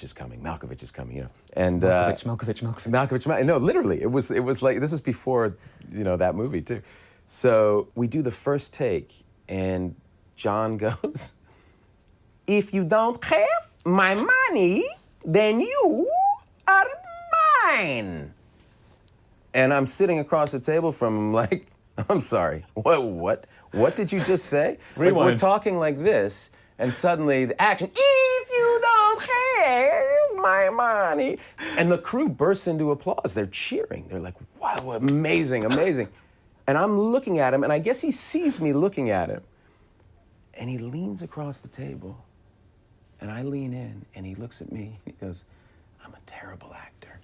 Malkovich is coming, Malkovich is coming, you know. And uh, Malkovich, Malkovich, Malkovich. Malkovich, Mal- no, literally, it was it was like this was before, you know, that movie too. So we do the first take, and John goes, "If you don't have my money, then you are mine." And I'm sitting across the table from him, like, I'm sorry, what, what, what did you just say? Like, we're talking like this, and suddenly the action, if you don't have my money. And the crew bursts into applause. They're cheering. They're like, wow, amazing, amazing. And I'm looking at him, and I guess he sees me looking at him. And he leans across the table, and I lean in, and he looks at me, and he goes, I'm a terrible actor.